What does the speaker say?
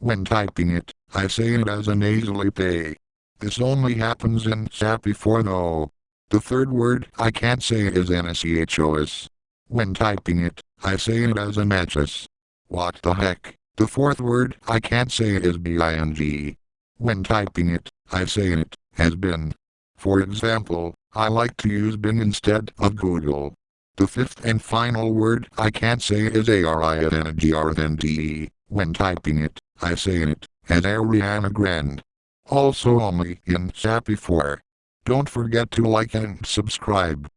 When typing it, I say it as a nasally pay. This only happens in SAPI 4 though. The third word I can't say is NSEHOS. When typing it, I say it as an HS. Oh. What the heck? The fourth word I can't say is BING. When typing it, I say it has been. For example, I like to use Bing instead of Google. The fifth and final word I can't say is ARIANGRNDE. When typing it, I say it as Ariana Grande. Also only in SAPI 4. Don't forget to like and subscribe.